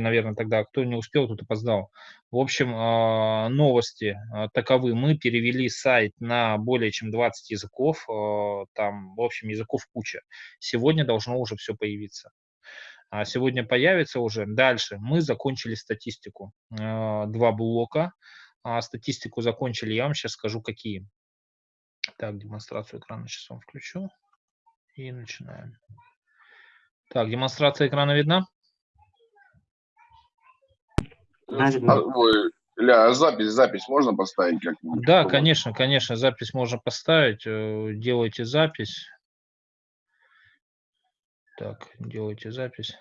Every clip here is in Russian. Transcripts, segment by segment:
наверное, тогда, кто не успел, тот опоздал. В общем, а, новости а, таковы. Мы перевели сайт на более чем 20 языков, а, там, в общем, языков куча. Сегодня должно уже все появиться. Сегодня появится уже. Дальше мы закончили статистику. Два блока. Статистику закончили, я вам сейчас скажу, какие. Так, демонстрацию экрана сейчас вам включу. И начинаем. Так, демонстрация экрана видна? А, ой, Ля, а запись, запись можно поставить как-нибудь? Да, конечно, конечно, запись можно поставить. Э, делайте запись. Так, делайте запись.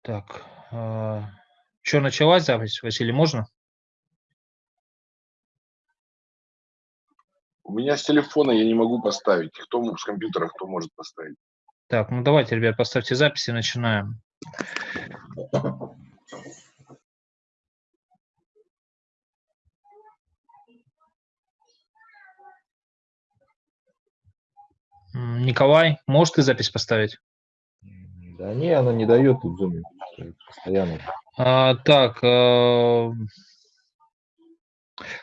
Так, э, что, началась запись, Василий, можно? У меня с телефона я не могу поставить. Кто с компьютера, кто может поставить? Так, ну давайте, ребят, поставьте записи, начинаем. Николай, можешь ты запись поставить? Да не, она не дает тут зуме постоянно. А, так, э,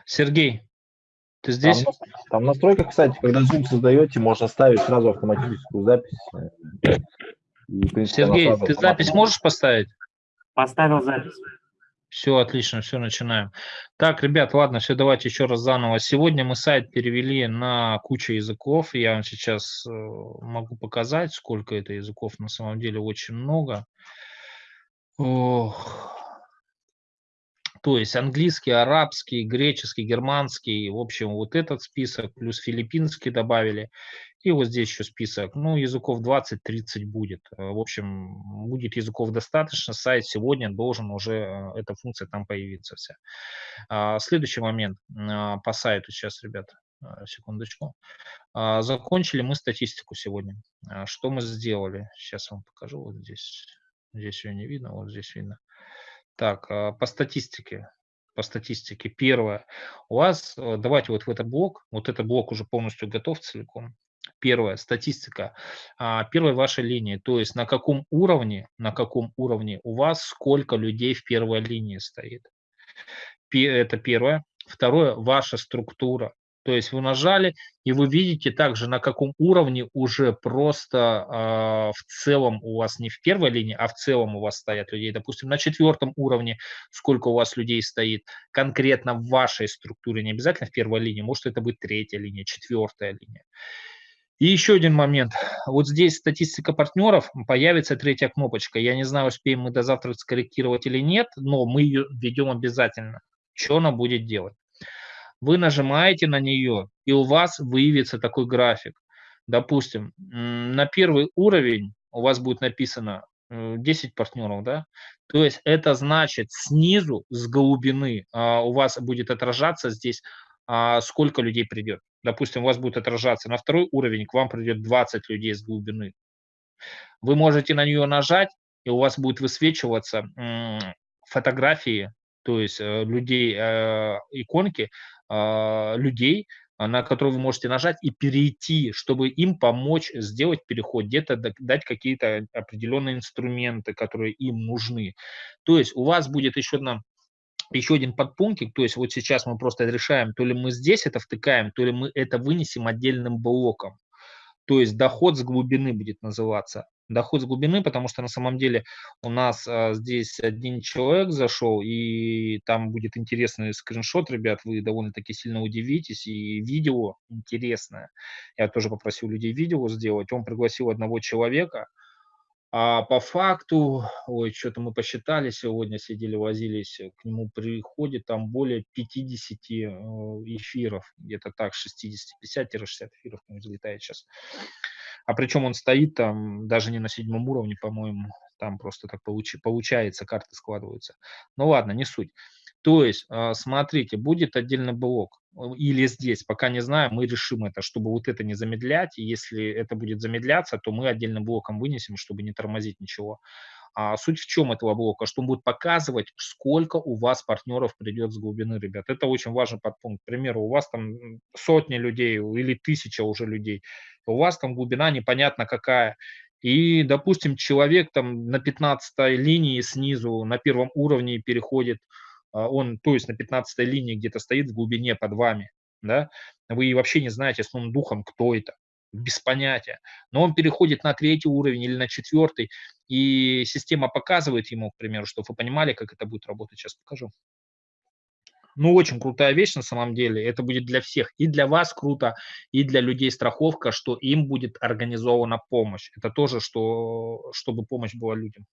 Сергей, ты здесь? Там, там настройка, кстати, когда Zoom создаете, можно ставить сразу автоматическую запись. И, принципе, Сергей, ты запись можешь поставить? Поставил запись. Все, отлично, все, начинаем. Так, ребят, ладно, все, давайте еще раз заново. Сегодня мы сайт перевели на кучу языков. Я вам сейчас э, могу показать, сколько это языков. На самом деле очень много. Ох. То есть английский, арабский, греческий, германский, в общем, вот этот список, плюс филиппинский добавили. И вот здесь еще список. Ну, языков 20-30 будет. Э, в общем, будет языков достаточно. Сайт сегодня должен уже, э, эта функция там появиться вся. А, следующий момент а, по сайту сейчас, ребята, секундочку. А, закончили мы статистику сегодня. Что мы сделали? Сейчас вам покажу. Вот здесь. Здесь ее не видно, вот здесь видно. Так, а, по статистике. По статистике. Первое. У вас, э, давайте вот в этот блок, вот этот блок уже полностью готов целиком. Первое, статистика. А, первая ваша линия, то есть на каком уровне, на каком уровне у вас сколько людей в первой линии стоит. Это первое. Второе, ваша структура. То есть вы нажали, и вы видите также, на каком уровне уже просто э, в целом у вас не в первой линии, а в целом у вас стоят людей. Допустим, на четвертом уровне сколько у вас людей стоит конкретно в вашей структуре, не обязательно в первой линии, может это быть третья линия, четвертая линия. И еще один момент. Вот здесь статистика партнеров, появится третья кнопочка. Я не знаю, успеем мы до завтра скорректировать или нет, но мы ее введем обязательно. Что она будет делать? Вы нажимаете на нее, и у вас выявится такой график. Допустим, на первый уровень у вас будет написано 10 э, партнеров, да? То есть это значит снизу, с глубины, а, у вас будет отражаться здесь, а, сколько людей придет. Допустим, у вас будет отражаться на второй уровень, к вам придет 20 людей с глубины. Вы можете на нее нажать, и у вас будет высвечиваться фотографии, то есть э, людей, э, иконки людей, а, на которые вы можете нажать и перейти, чтобы им помочь сделать переход, где-то дать какие-то определенные инструменты, которые им нужны. То есть у вас будет еще одна еще один подпунктик, то есть вот сейчас мы просто решаем, то ли мы здесь это втыкаем, то ли мы это вынесем отдельным блоком. То есть доход с глубины будет называться доход с глубины, потому что на самом деле у нас а, здесь один человек зашел, и там будет интересный скриншот, ребят, вы довольно-таки сильно удивитесь, и видео интересное. Я тоже попросил людей видео сделать. Он пригласил одного человека, а по факту, ой, что-то мы посчитали сегодня, сидели, возились, к нему приходит там более 50 э, эфиров, где-то так, 60, 50-60 эфиров к нему залетает сейчас. А причем он стоит там даже не на седьмом уровне, по-моему, там просто так получи, получается, карты складываются. Ну ладно, не суть. То есть, а, смотрите, будет отдельный блок или здесь, пока не знаю, мы решим это, чтобы вот это не замедлять, и если это будет замедляться, то мы отдельным блоком вынесем, чтобы не тормозить ничего. А суть в чем этого блока? Что он будет показывать, сколько у вас партнеров придет с глубины, ребят. Это очень важный подпункт. К примеру, у вас там сотни людей или тысяча уже людей. У вас там глубина непонятно какая. И, допустим, человек там на 15 линии снизу, на первом уровне переходит, он, то есть на 15 линии где-то стоит в глубине под вами, да, вы вообще не знаете с новым духом, кто это, без понятия. Но он переходит на третий уровень или на четвертый, и система показывает ему, к примеру, чтобы вы понимали, как это будет работать. Сейчас покажу. Ну, очень крутая вещь на самом деле. Это будет для всех. И для вас круто, и для людей страховка, что им будет организована помощь. Это тоже, что, чтобы помощь была людям.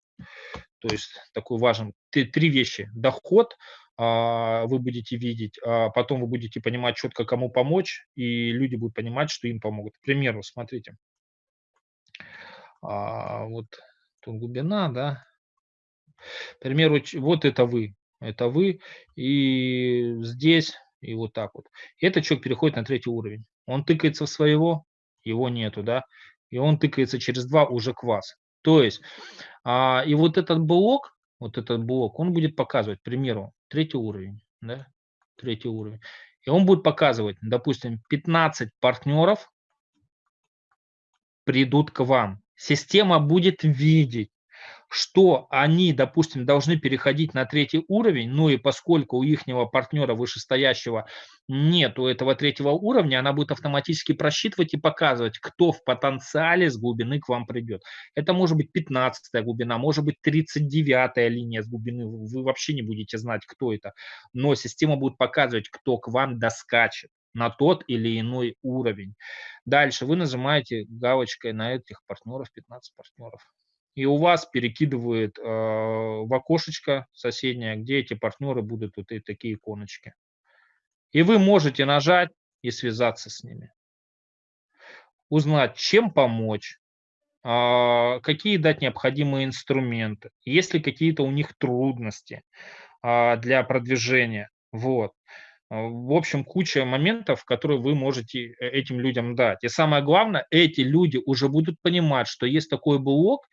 То есть такой важен. Три вещи. Доход, а, вы будете видеть, а потом вы будете понимать четко, кому помочь, и люди будут понимать, что им помогут. К примеру, смотрите, а, вот тут глубина, да, к примеру, вот это вы, это вы, и здесь, и вот так вот. Этот человек переходит на третий уровень. Он тыкается в своего, его нету, да, и он тыкается через два уже к вас. То есть, а, и вот этот блок, вот этот блок, он будет показывать, к примеру, третий уровень, да, третий уровень. И он будет показывать, допустим, 15 партнеров придут к вам. Система будет видеть, что они, допустим, должны переходить на третий уровень, ну и поскольку у ихнего партнера вышестоящего нет у этого третьего уровня, она будет автоматически просчитывать и показывать, кто в потенциале с глубины к вам придет. Это может быть 15 глубина, может быть 39 линия с глубины, вы вообще не будете знать, кто это, но система будет показывать, кто к вам доскачет на тот или иной уровень. Дальше вы нажимаете галочкой на этих партнеров, 15 партнеров и у вас перекидывает э, в окошечко соседнее, где эти партнеры будут вот и такие иконочки. И вы можете нажать и связаться с ними. Узнать, чем помочь, э, какие дать необходимые инструменты, есть ли какие-то у них трудности э, для продвижения. Вот. В общем, куча моментов, которые вы можете э, этим людям дать. И самое главное, эти люди уже будут понимать, что есть такой блок,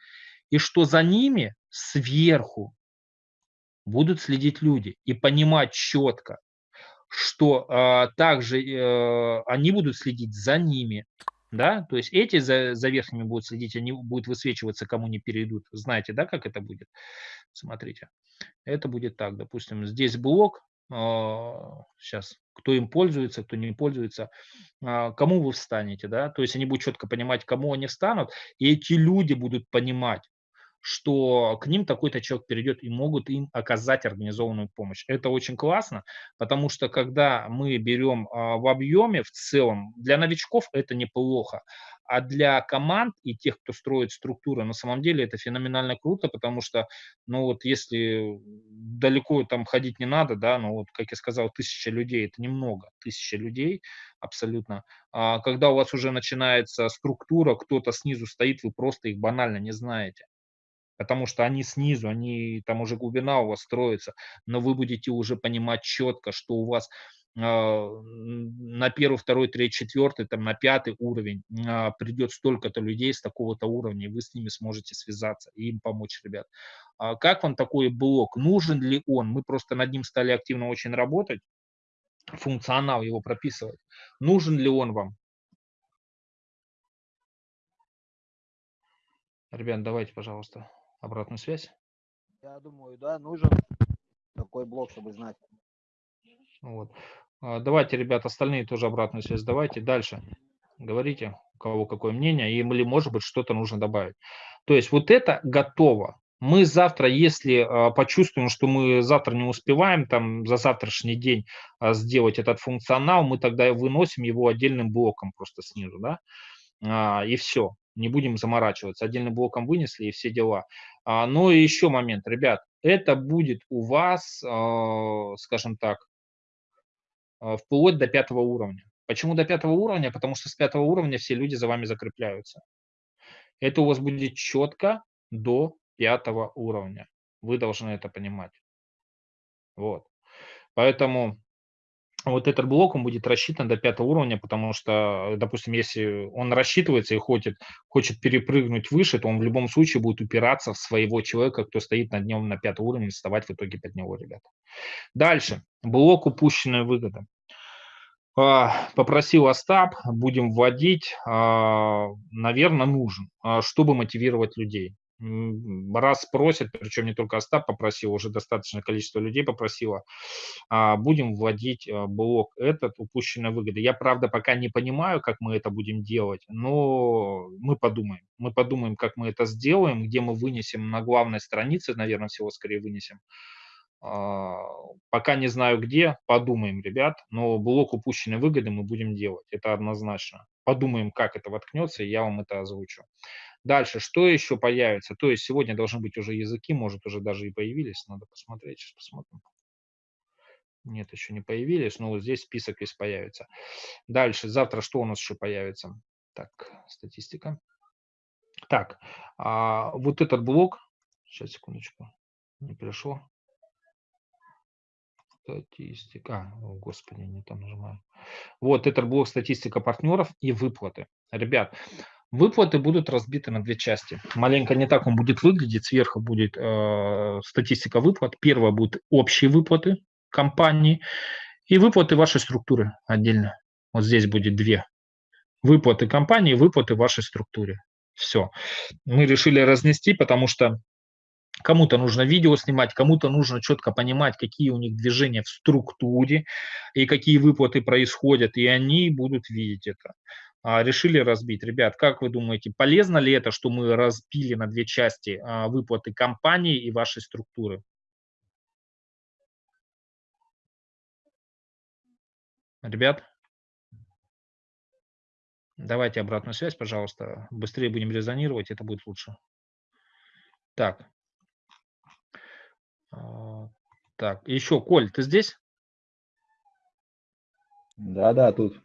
и что за ними сверху будут следить люди и понимать четко, что э, также э, они будут следить за ними, да, то есть эти за, за верхними будут следить, они будут высвечиваться, кому не перейдут. Знаете, да, как это будет? Смотрите, это будет так, допустим, здесь блок, э, сейчас, кто им пользуется, кто не пользуется, э, кому вы встанете, да, то есть они будут четко понимать, кому они встанут, и эти люди будут понимать, что к ним такой-то человек перейдет и могут им оказать организованную помощь. Это очень классно, потому что когда мы берем а, в объеме в целом, для новичков это неплохо, а для команд и тех, кто строит структуры, на самом деле это феноменально круто, потому что, ну вот если далеко там ходить не надо, да, ну вот, как я сказал, тысяча людей, это немного, тысяча людей абсолютно. А когда у вас уже начинается структура, кто-то снизу стоит, вы просто их банально не знаете потому что они снизу, они там уже глубина у вас строится, но вы будете уже понимать четко, что у вас а, на первый, второй, третий, четвертый, там на пятый уровень а, придет столько-то людей с такого-то уровня, и вы с ними сможете связаться и им помочь, ребят. А как вам такой блок? Нужен ли он? Мы просто над ним стали активно очень работать, функционал его прописывать. Нужен ли он вам? Ребят, давайте, пожалуйста обратную связь? Я думаю, да, нужен такой блок, чтобы знать. Вот. А, давайте, ребят, остальные тоже обратную связь давайте. Дальше говорите, у кого какое мнение, или, может быть, что-то нужно добавить. То есть вот это готово. Мы завтра, если а, почувствуем, что мы завтра не успеваем там за завтрашний день а, сделать этот функционал, мы тогда выносим его отдельным блоком просто снизу, да, и все не будем заморачиваться. Отдельным блоком вынесли и все дела. А, но и еще момент, ребят, это будет у вас, а, скажем так, а, вплоть до пятого уровня. Почему до пятого уровня? Потому что с пятого уровня все люди за вами закрепляются. Это у вас будет четко до пятого уровня. Вы должны это понимать. Вот. Поэтому вот этот блок, он будет рассчитан до пятого уровня, потому что, допустим, если он рассчитывается и хочет, хочет перепрыгнуть выше, то он в любом случае будет упираться в своего человека, кто стоит над ним на пятом уровне, вставать в итоге под него, ребята. Дальше. Блок упущенная выгода. А, попросил Остап, будем вводить, а, наверное, нужен, а, чтобы мотивировать людей раз просят, причем не только Остап попросил, уже достаточное количество людей попросило, а, будем вводить а, блок этот, упущенная выгода. Я, правда, пока не понимаю, как мы это будем делать, но мы подумаем. Мы подумаем, как мы это сделаем, где мы вынесем на главной странице, наверное, всего скорее вынесем. А, пока не знаю где, подумаем, ребят, но блок упущенной выгоды мы будем делать, это однозначно. Подумаем, как это воткнется, и я вам это озвучу. Дальше, что еще появится? То есть сегодня должны быть уже языки, может уже даже и появились, надо посмотреть, сейчас посмотрим. Нет, еще не появились, но вот здесь список весь появится. Дальше, завтра что у нас еще появится? Так, статистика. Так, а, вот этот блок, сейчас, секундочку, не пришло. Статистика, о, господи, не там нажимаю. Вот этот блок статистика партнеров и выплаты. Ребят, Выплаты будут разбиты на две части. Маленько не так он будет выглядеть. Сверху будет э, статистика выплат. Первая будет общие выплаты компании и выплаты вашей структуры отдельно. Вот здесь будет две. Выплаты компании, выплаты вашей структуре. Все. Мы решили разнести, потому что Кому-то нужно видео снимать, кому-то нужно четко понимать, какие у них движения в структуре и какие выплаты происходят, и они будут видеть это. А, решили разбить. Ребят, как вы думаете, полезно ли это, что мы разбили на две части а, выплаты компании и вашей структуры? Ребят, давайте обратную связь, пожалуйста. Быстрее будем резонировать, это будет лучше. Так. А, так, еще, Коль, ты здесь? Да, да, тут.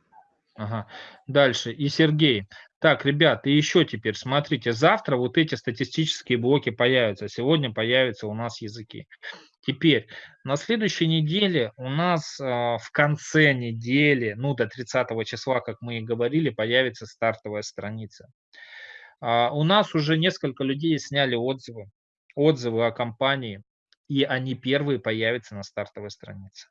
Ага. Дальше. И Сергей. Так, ребят, и еще теперь, смотрите, завтра вот эти статистические блоки появятся, сегодня появятся у нас языки. Теперь, на следующей неделе у нас э, в конце недели, ну до 30 числа, как мы и говорили, появится стартовая страница. А, у нас уже несколько людей сняли отзывы, отзывы о компании, и они первые появятся на стартовой странице.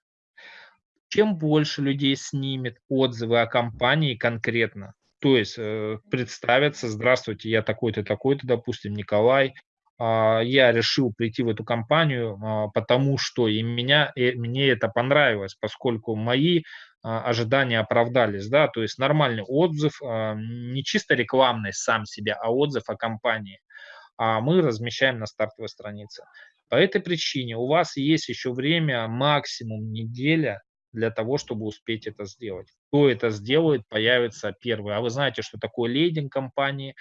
Чем больше людей снимет отзывы о компании конкретно, то есть э, представятся, здравствуйте, я такой-то, такой-то, допустим, Николай, э, я решил прийти в эту компанию, э, потому что и меня, и мне это понравилось, поскольку мои э, ожидания оправдались, да, то есть нормальный отзыв, не чисто рекламный сам себя, а отзыв о компании, а мы размещаем на стартовой странице. По этой причине у вас есть еще время, максимум неделя, для того, чтобы успеть это сделать. Кто это сделает, появится первый. А вы знаете, что такое лейдинг компании?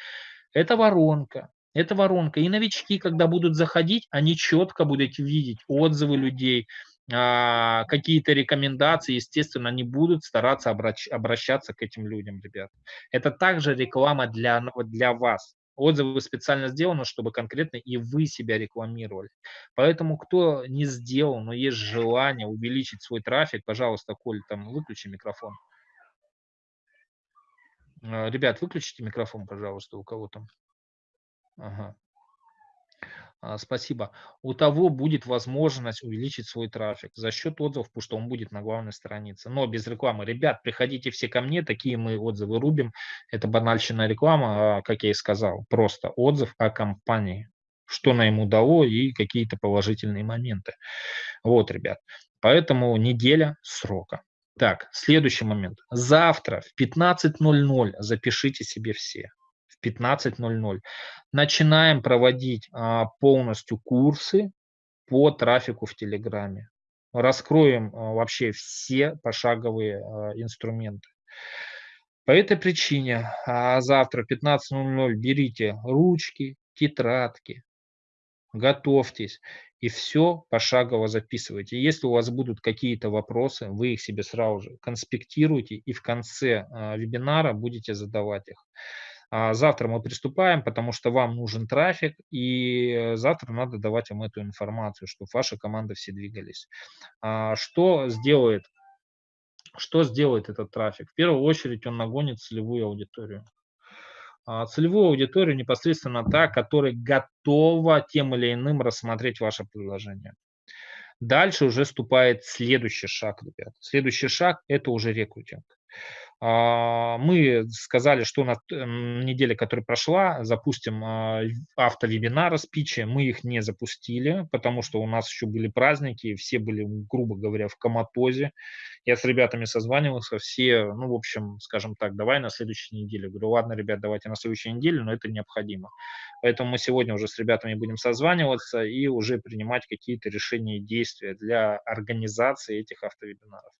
Это воронка. Это воронка. И новички, когда будут заходить, они четко будут видеть отзывы людей, а, какие-то рекомендации, естественно, они будут стараться обращаться к этим людям, ребят. Это также реклама для, для вас. Отзывы специально сделаны, чтобы конкретно и вы себя рекламировали. Поэтому, кто не сделал, но есть желание увеличить свой трафик, пожалуйста, Коль, там выключи микрофон. А, ребят, выключите микрофон, пожалуйста, у кого там. Ага. А, спасибо. У того будет возможность увеличить свой трафик за счет отзывов, потому что он будет на главной странице. Но без рекламы. Ребят, приходите все ко мне, такие мы отзывы рубим. Это банальщина реклама, а, как я и сказал. Просто отзыв о компании, что на ему дало и какие-то положительные моменты. Вот, ребят. Поэтому неделя срока. Так, следующий момент. Завтра в 15.00 запишите себе все. 15.00. Начинаем проводить а, полностью курсы по трафику в Телеграме. Раскроем а, вообще все пошаговые а, инструменты. По этой причине завтра 15.00 берите ручки, тетрадки, готовьтесь и все пошагово записывайте. Если у вас будут какие-то вопросы, вы их себе сразу же конспектируйте и в конце вебинара будете задавать их. А завтра мы приступаем, потому что вам нужен трафик, и завтра надо давать вам эту информацию, чтобы ваши команды все двигались. А что сделает что сделает этот трафик? В первую очередь он нагонит целевую аудиторию. А, целевую аудиторию непосредственно та, которая готова тем или иным рассмотреть ваше предложение. Дальше уже ступает следующий шаг, ребят. Следующий шаг – это уже рекрутинг. А, мы сказали, что на неделе, которая прошла, запустим а, автовебинары, спичи. Мы их не запустили, потому что у нас еще были праздники, все были, грубо говоря, в коматозе. Я с ребятами созванивался, все, ну, в общем, скажем так, давай на следующей неделе. Говорю, ладно, ребят, давайте на следующей неделе, но это необходимо. Поэтому мы сегодня уже с ребятами будем созваниваться и уже принимать какие-то решения и действия для организации этих автовебинаров.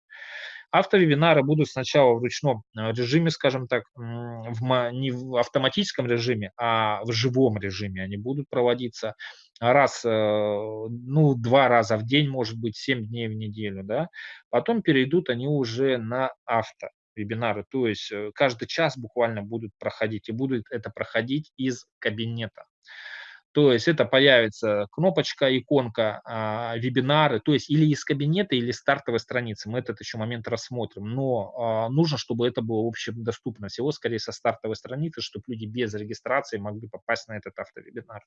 Автовебинары будут сначала в ручном э, режиме, скажем так, в, не в автоматическом режиме, а в живом режиме они будут проводиться раз, э, ну, два раза в день, может быть, семь дней в неделю, да. Потом перейдут они уже на авто вебинары, то есть э, каждый час буквально будут проходить, и будут это проходить из кабинета. То есть это появится кнопочка, иконка, а, вебинары, то есть или из кабинета, или стартовой страницы. Мы этот еще момент рассмотрим. Но а, нужно, чтобы это было общедоступно. Всего скорее со стартовой страницы, чтобы люди без регистрации могли попасть на этот автовебинар.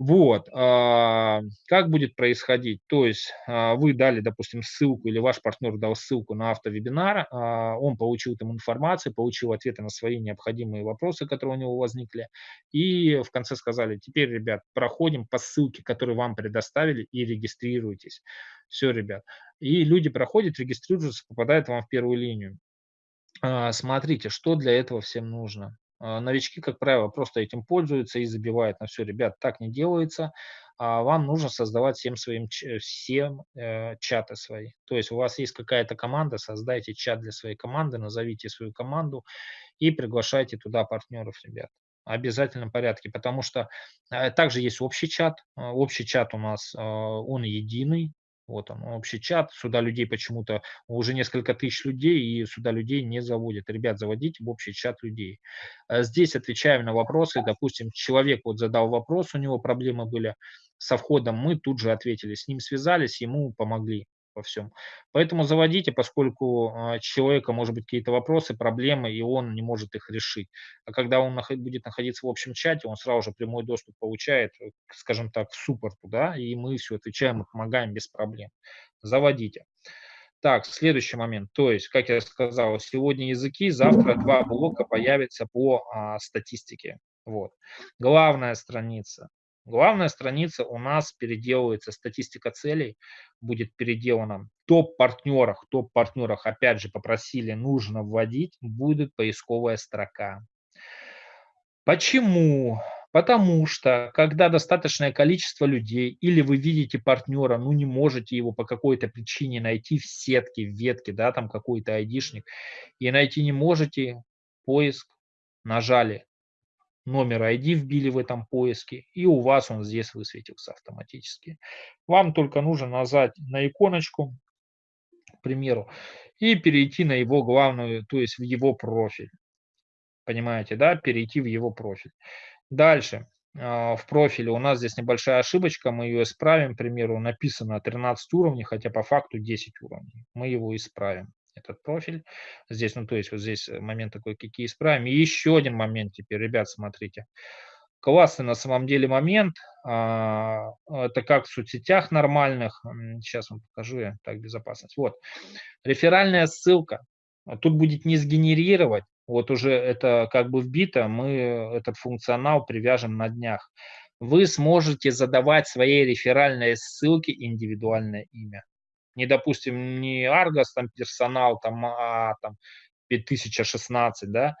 Вот, а, как будет происходить? То есть а, вы дали, допустим, ссылку или ваш партнер дал ссылку на автовебинар, а, он получил там информацию, получил ответы на свои необходимые вопросы, которые у него возникли, и в конце сказали, теперь, ребят, проходим по ссылке, которую вам предоставили, и регистрируйтесь. Все, ребят. И люди проходят, регистрируются, попадают вам в первую линию. Смотрите, что для этого всем нужно. А, новички, как правило, просто этим пользуются и забивают на все. Ребят, так не делается. А вам нужно создавать всем своим всем э, чаты свои. То есть у вас есть какая-то команда, создайте чат для своей команды, назовите свою команду и приглашайте туда партнеров, ребят. Обязательном порядке, потому что э, также есть общий чат. Э, общий чат у нас, э, он единый, вот он, общий чат. Сюда людей почему-то уже несколько тысяч людей, и сюда людей не заводят. Ребят, заводите в общий чат людей. Э, здесь отвечаем на вопросы. Допустим, человек вот задал вопрос, у него проблемы были со входом, мы тут же ответили, с ним связались, ему помогли во всем. Поэтому заводите, поскольку а, человека может быть какие-то вопросы, проблемы, и он не может их решить. А когда он будет находиться в общем чате, он сразу же прямой доступ получает, э, скажем так, к суппорту, да, и мы все отвечаем и помогаем без проблем. Заводите. Так, следующий момент. То есть, как я сказал, сегодня языки, завтра два блока появятся по а, статистике. Вот. Главная страница. Главная страница у нас переделывается, статистика целей будет переделана. Топ-партнерах, топ-партнерах, опять же, попросили, нужно вводить, будет поисковая строка. Почему? Потому что, когда достаточное количество людей, или вы видите партнера, ну не можете его по какой-то причине найти в сетке, в ветке, да, там какой-то айдишник, и найти не можете, поиск, нажали номер ID вбили в этом поиске, и у вас он здесь высветился автоматически. Вам только нужно нажать на иконочку, к примеру, и перейти на его главную, то есть в его профиль. Понимаете, да? Перейти в его профиль. Дальше. А, в профиле у нас здесь небольшая ошибочка, мы ее исправим, к примеру, написано 13 уровней, хотя по факту 10 уровней. Мы его исправим этот профиль. Здесь, ну, то есть вот здесь э, момент такой, какие исправим. И еще один момент теперь, ребят, смотрите. Классный на самом деле момент. А, это как в соцсетях нормальных. Сейчас вам покажу я. Так, безопасность. Вот. Реферальная ссылка. Тут будет не сгенерировать. Вот уже это как бы вбито. Мы этот функционал привяжем на днях. Вы сможете задавать своей реферальной ссылке индивидуальное имя не, допустим, не Argos, там, персонал, там, а, там, 5016, да,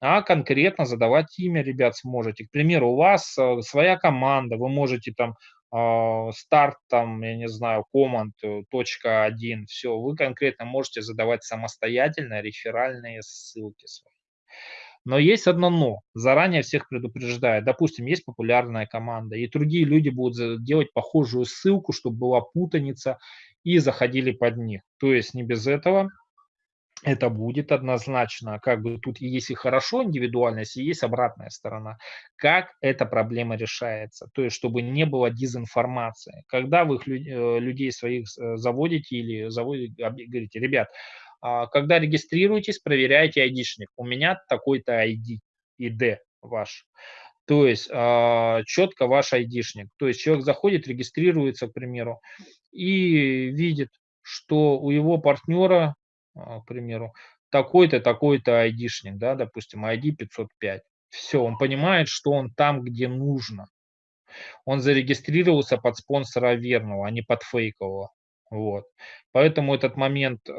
а конкретно задавать имя, ребят, сможете. К примеру, у вас э, своя команда, вы можете там э, старт, там, я не знаю, команд, э, точка один, все, вы конкретно можете задавать самостоятельно реферальные ссылки свои. Но есть одно но. Заранее всех предупреждаю. Допустим, есть популярная команда, и другие люди будут делать похожую ссылку, чтобы была путаница, и заходили под них. То есть не без этого это будет однозначно, как бы тут есть и хорошо индивидуальность, и есть обратная сторона. Как эта проблема решается? То есть, чтобы не было дезинформации. Когда вы э, людей своих э, заводите или заводите, говорите, ребят, А, когда регистрируетесь, проверяйте айдишник. У меня такой-то ID, ID ваш. То есть а, четко ваш айдишник. То есть человек заходит, регистрируется, к примеру, и видит, что у его партнера, а, к примеру, такой-то, такой-то айдишник, да, допустим, ID 505. Все, он понимает, что он там, где нужно. Он зарегистрировался под спонсора верного, а не под фейкового. Вот. Поэтому этот момент э,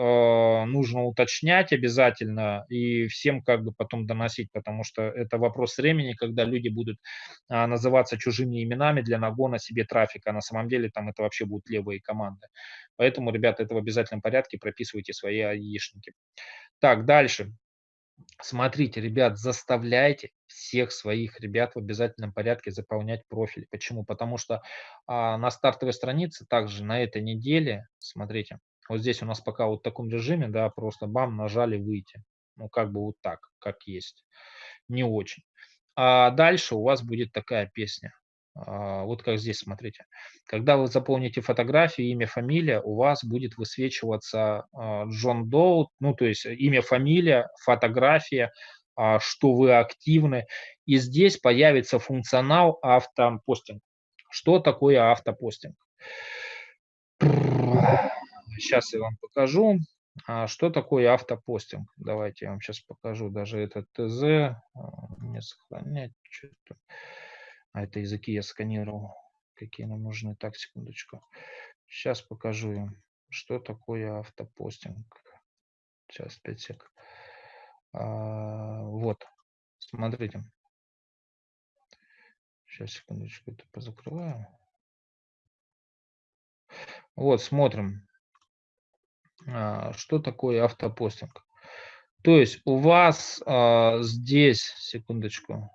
нужно уточнять обязательно и всем как бы потом доносить, потому что это вопрос времени, когда люди будут э, называться чужими именами для нагона себе трафика. А на самом деле там это вообще будут левые команды. Поэтому, ребята, это в обязательном порядке прописывайте свои аишники. Так, дальше. Смотрите, ребят, заставляйте всех своих ребят в обязательном порядке заполнять профиль. Почему? Потому что а, на стартовой странице также на этой неделе, смотрите, вот здесь у нас пока вот в таком режиме, да, просто бам, нажали выйти. Ну, как бы вот так, как есть. Не очень. А дальше у вас будет такая песня. А, вот как здесь, смотрите. Когда вы заполните фотографию, имя, фамилия, у вас будет высвечиваться а, Джон Доут, ну, то есть имя, фамилия, фотография, а, что вы активны. И здесь появится функционал автопостинг. Что такое автопостинг? Сейчас я вам покажу. Что такое автопостинг? Давайте я вам сейчас покажу даже этот ТЗ. Не сохранять. Что-то. А это языки я сканировал. Какие нам нужны. Так, секундочку. Сейчас покажу им, что такое автопостинг. Сейчас, 5 сек. А, вот, смотрите. Сейчас, секундочку, это позакрываю. Вот, смотрим, а, что такое автопостинг. То есть у вас а, здесь, секундочку,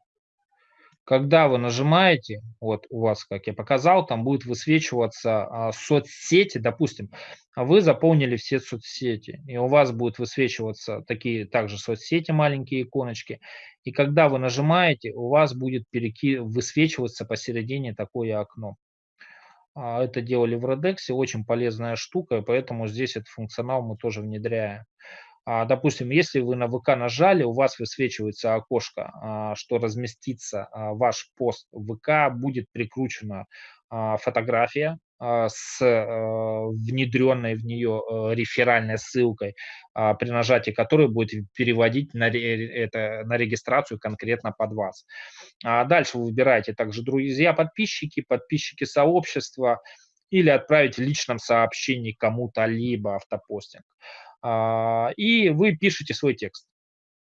когда вы нажимаете, вот у вас, как я показал, там будет высвечиваться а, соцсети, допустим, вы заполнили все соцсети, и у вас будет высвечиваться такие также соцсети, маленькие иконочки, и когда вы нажимаете, у вас будет переки... высвечиваться посередине такое окно. А, это делали в Redux, очень полезная штука, поэтому здесь этот функционал мы тоже внедряем. А, допустим, если вы на ВК нажали, у вас высвечивается окошко, а, что разместится а, ваш пост в ВК, будет прикручена фотография с внедренной в нее реферальной ссылкой, при нажатии которой будет переводить на, это, на регистрацию конкретно под вас. Дальше вы выбираете также друзья, подписчики, подписчики сообщества или отправить в личном сообщении кому-то либо автопостинг. А, и вы пишете свой текст.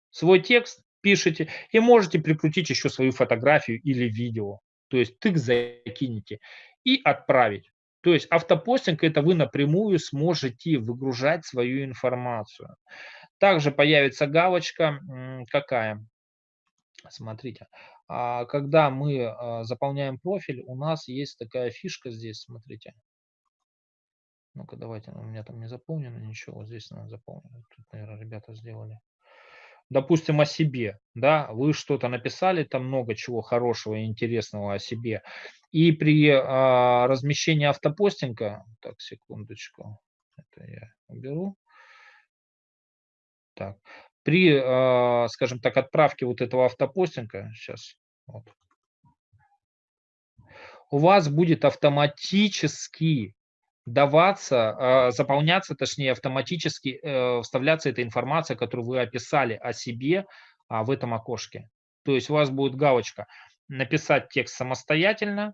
Свой текст пишете и можете прикрутить еще свою фотографию или видео. То есть тык закинете и отправить. То есть автопостинг это вы напрямую сможете выгружать свою информацию. Также появится галочка какая? Смотрите, а, когда мы а, заполняем профиль, у нас есть такая фишка здесь, смотрите. Ну-ка, давайте, у меня там не заполнено ничего, здесь надо заполнено. Тут, наверное, ребята сделали. Допустим, о себе, да, вы что-то написали, там много чего хорошего и интересного о себе. И при а, размещении автопостинга, так, секундочку, это я уберу. Так, при, а, скажем так, отправке вот этого автопостинга, сейчас, вот, у вас будет автоматически даваться, а, заполняться, точнее, автоматически э, вставляться эта информация, которую вы описали о себе а, в этом окошке. То есть у вас будет галочка «Написать текст самостоятельно»,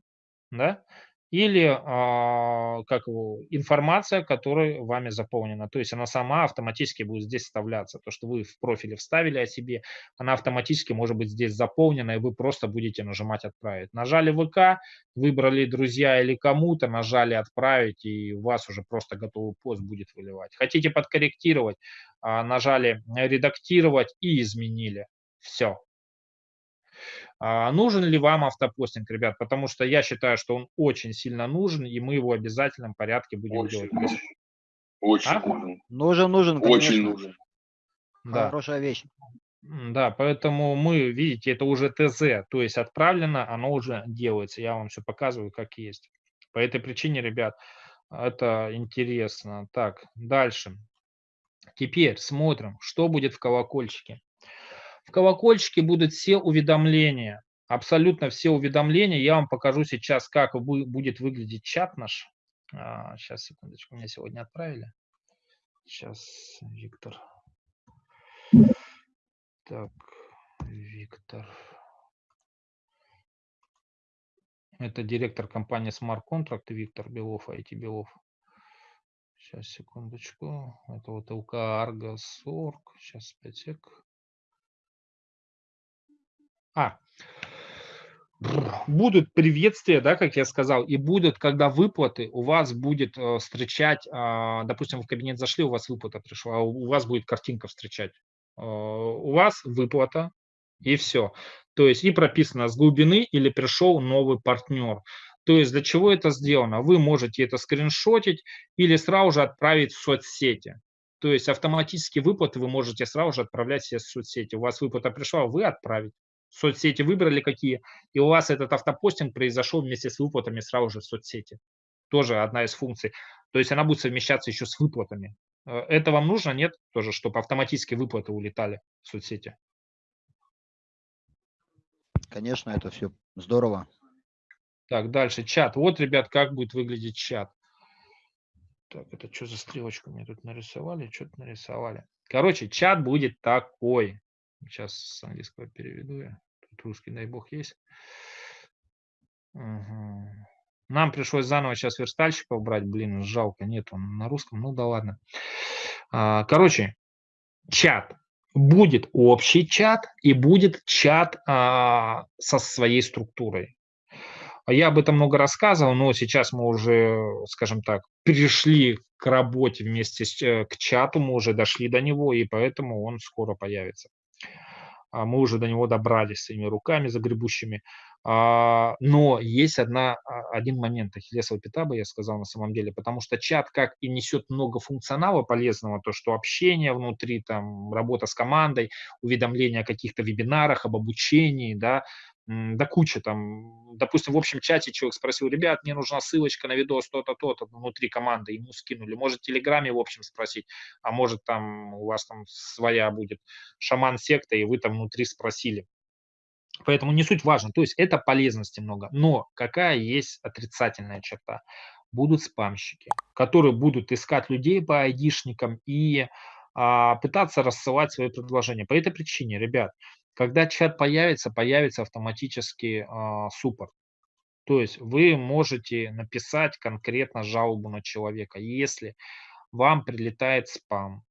да, или а, как его, информация, которая вами заполнена. То есть она сама автоматически будет здесь вставляться. То, что вы в профиле вставили о себе, она автоматически может быть здесь заполнена, и вы просто будете нажимать «Отправить». Нажали ВК, выбрали друзья или кому-то, нажали «Отправить», и у вас уже просто готовый пост будет выливать. Хотите подкорректировать, а, нажали «Редактировать» и изменили. Все, а нужен ли вам автопостинг, ребят? Потому что я считаю, что он очень сильно нужен, и мы его в обязательном порядке будем очень делать. Нужен. Очень а? нужен. Нужен, нужен, конечно. Очень нужен. Да. Хорошая вещь. Да, поэтому мы, видите, это уже ТЗ, то есть отправлено, оно уже делается. Я вам все показываю, как есть. По этой причине, ребят, это интересно. Так, дальше. Теперь смотрим, что будет в колокольчике. В колокольчике будут все уведомления, абсолютно все уведомления. Я вам покажу сейчас, как будет выглядеть чат наш. А, сейчас, секундочку, меня сегодня отправили. Сейчас, Виктор. Так, Виктор. Это директор компании Smart Contract Виктор Белов, IT Белов. Сейчас, секундочку. Это вот ЛК Org. Сейчас, 5 сек. А, будут приветствия, да, как я сказал, и будут, когда выплаты, у вас будет э, встречать, э, допустим, в кабинет зашли, у вас выплата пришла, а у вас будет картинка встречать. Э, у вас выплата, и все. То есть и прописано с глубины или пришел новый партнер. То есть для чего это сделано? Вы можете это скриншотить или сразу же отправить в соцсети. То есть автоматически выплаты вы можете сразу же отправлять все в соцсети. У вас выплата пришла, вы отправить. Соцсети выбрали какие, и у вас этот автопостинг произошел вместе с выплатами сразу же в соцсети. Тоже одна из функций. То есть она будет совмещаться еще с выплатами. Э, это вам нужно, нет? Тоже, чтобы автоматически выплаты улетали в соцсети. Конечно, это все здорово. Так, дальше чат. Вот, ребят, как будет выглядеть чат. Так, это что за стрелочку мне тут нарисовали? Что-то нарисовали. Короче, чат будет такой. Сейчас с английского переведу я. Тут русский, дай бог, есть. Угу. Нам пришлось заново сейчас верстальщика убрать. Блин, жалко, нет, он на русском. Ну да ладно. А, короче, чат. Будет общий чат и будет чат а, со своей структурой. Я об этом много рассказывал, но сейчас мы уже, скажем так, перешли к работе вместе с, э, к чату, мы уже дошли до него, и поэтому он скоро появится. А мы уже до него добрались своими руками загребущими. А, но есть одна, один момент Ахиллесова пята, бы я сказал на самом деле, потому что чат как и несет много функционала полезного, то, что общение внутри, там, работа с командой, уведомления о каких-то вебинарах, об обучении, да, да куча там, допустим, в общем чате человек спросил, ребят, мне нужна ссылочка на видос то-то, то-то внутри команды, ему скинули. Может, в Телеграме, в общем, спросить, а может, там у вас там своя будет шаман-секта, и вы там внутри спросили. Поэтому не суть важно. То есть это полезности много. Но какая есть отрицательная черта? Будут спамщики, которые будут искать людей по айдишникам и а, пытаться рассылать свои предложения. По этой причине, ребят, когда чат появится, появится автоматически э, суппорт. То есть вы можете написать конкретно жалобу на человека, если вам прилетает спам,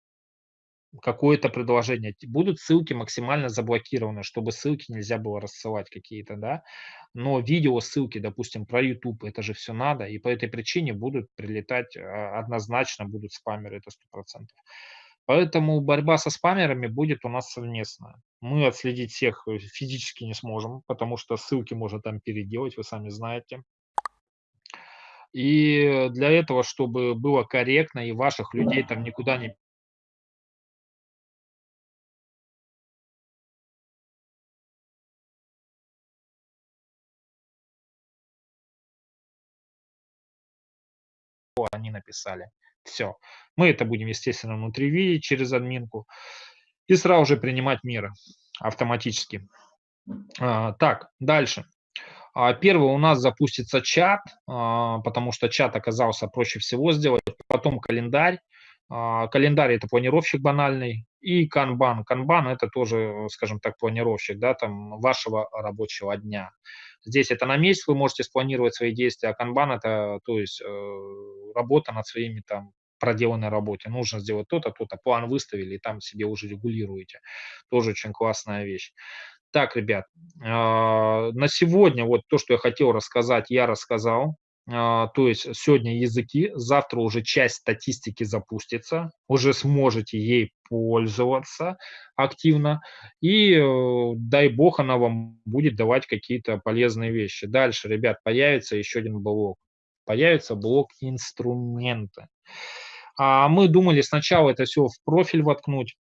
какое-то предложение. Будут ссылки максимально заблокированы, чтобы ссылки нельзя было рассылать какие-то, да. Но видео, ссылки, допустим, про YouTube, это же все надо, и по этой причине будут прилетать а, однозначно, будут спамеры, это сто процентов. Поэтому борьба со спамерами будет у нас совместная. Мы отследить всех э, физически не сможем, потому что ссылки можно там переделать, вы сами знаете. И для этого, чтобы было корректно и ваших людей там никуда не они написали. Все. Мы это будем, естественно, внутри видеть через админку и сразу же принимать меры автоматически. А, так, дальше. А, первый у нас запустится чат, а, потому что чат оказался проще всего сделать. Потом календарь. Календарь – это планировщик банальный. И канбан. Канбан – это тоже, скажем так, планировщик да, там, вашего рабочего дня. Здесь это на месяц вы можете спланировать свои действия, а канбан – это то есть, э, работа над своими там проделанной работе. Нужно сделать то-то, то-то, план выставили, и там себе уже регулируете. Тоже очень классная вещь. Так, ребят, а, на сегодня вот то, что я хотел рассказать, я рассказал. А, то есть сегодня языки, завтра уже часть статистики запустится, уже сможете ей пользоваться активно, и э, дай бог она вам будет давать какие-то полезные вещи. Дальше, ребят, появится еще один блок. Появится блок инструменты. А мы думали сначала это все в профиль воткнуть.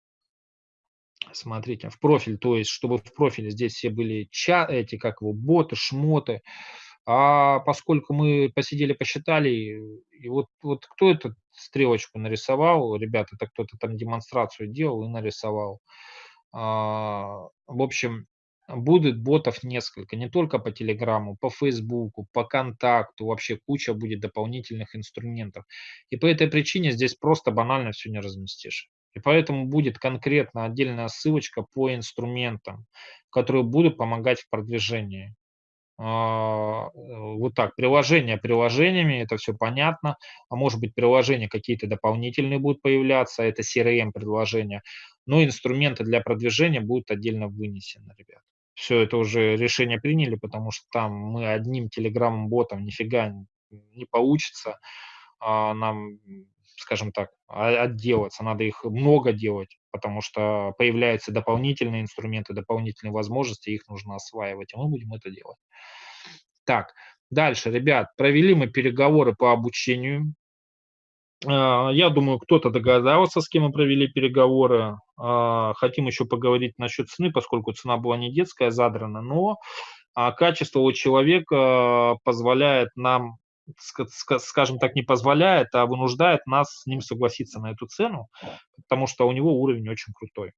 Смотрите, в профиль, то есть, чтобы в профиле здесь все были ча эти, как его, боты, шмоты, А поскольку мы посидели, посчитали, и вот, вот кто эту стрелочку нарисовал, ребята, это кто-то там демонстрацию делал и нарисовал. А, в общем, будет ботов несколько, не только по Телеграму, по Фейсбуку, по Контакту, вообще куча будет дополнительных инструментов. И по этой причине здесь просто банально все не разместишь. И поэтому будет конкретно отдельная ссылочка по инструментам, которые будут помогать в продвижении. А, вот так, приложения приложениями, это все понятно, а может быть приложения какие-то дополнительные будут появляться, это CRM-предложения, но инструменты для продвижения будут отдельно вынесены, ребят. Все это уже решение приняли, потому что там мы одним телеграмм-ботом нифига не получится а, нам, скажем так, отделаться, надо их много делать, потому что появляются дополнительные инструменты, дополнительные возможности, их нужно осваивать, и мы будем это делать. Так, дальше, ребят, провели мы переговоры по обучению. А, я думаю, кто-то догадался, с кем мы провели переговоры. А, хотим еще поговорить насчет цены, поскольку цена была не детская, задрана, но а, качество у человека позволяет нам скажем так, не позволяет, а вынуждает нас с ним согласиться на эту цену, потому что у него уровень очень крутой.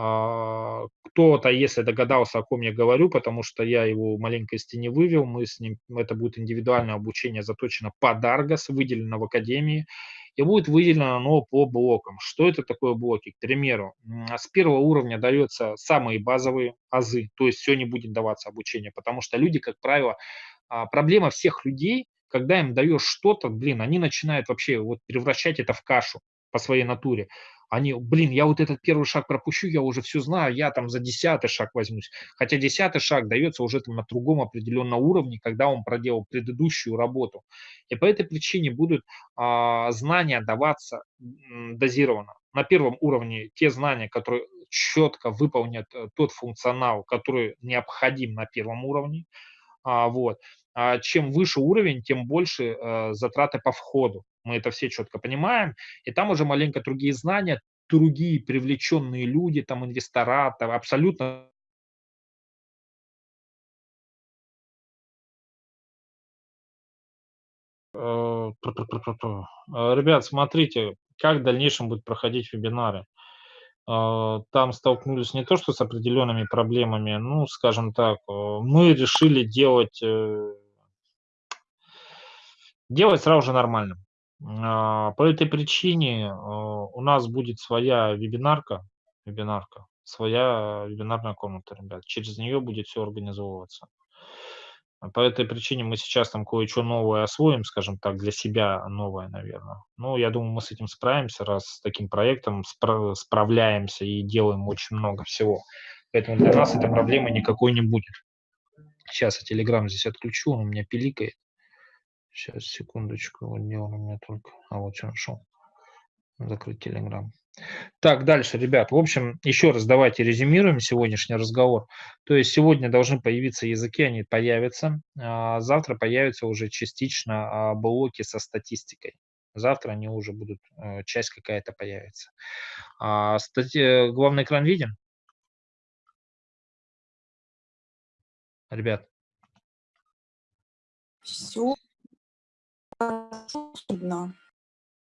А, кто-то, если догадался, о ком я говорю, потому что я его маленько из тени вывел, мы с ним, это будет индивидуальное обучение, заточено под Аргос, выделено в Академии, и будет выделено оно по блокам. Что это такое блоки? К примеру, с первого уровня дается самые базовые азы, то есть все не будет даваться обучение, потому что люди, как правило, а, проблема всех людей – когда им даешь что-то, блин, они начинают вообще вот превращать это в кашу по своей натуре. Они, блин, я вот этот первый шаг пропущу, я уже все знаю, я там за десятый шаг возьмусь. Хотя десятый шаг дается уже там на другом определенном уровне, когда он проделал предыдущую работу. И по этой причине будут а, знания даваться дозированно. На первом уровне те знания, которые четко выполнят э, тот функционал, который необходим на первом уровне. А, вот. А чем выше уровень, тем больше э, затраты по входу. Мы это все четко понимаем. И там уже маленько другие знания, другие привлеченные люди, там инвестора, там абсолютно э, Ребят, смотрите, как в дальнейшем будут проходить вебинары. Э, там столкнулись не то, что с определенными проблемами, ну, скажем так, мы решили делать делать сразу же нормально. А, по этой причине а, у нас будет своя вебинарка, вебинарка, своя вебинарная комната, ребят. Через нее будет все организовываться. По этой причине мы сейчас там кое-что новое освоим, скажем так, для себя новое, наверное. Ну, я думаю, мы с этим справимся, раз с таким проектом спра- справляемся и делаем очень много всего. Поэтому для нас этой проблемы никакой не будет. Сейчас я Telegram здесь отключу, он у меня пиликает. Сейчас, секундочку, вот он у меня только. А вот все нашел. Закрыть Telegram. Так, дальше, ребят. В общем, еще раз давайте резюмируем сегодняшний разговор. То есть сегодня должны появиться языки, они появятся. А завтра появятся уже частично а, блоки со статистикой. Завтра они уже будут, э, часть какая-то появится. А, статья, главный экран виден? Ребят. Все видно.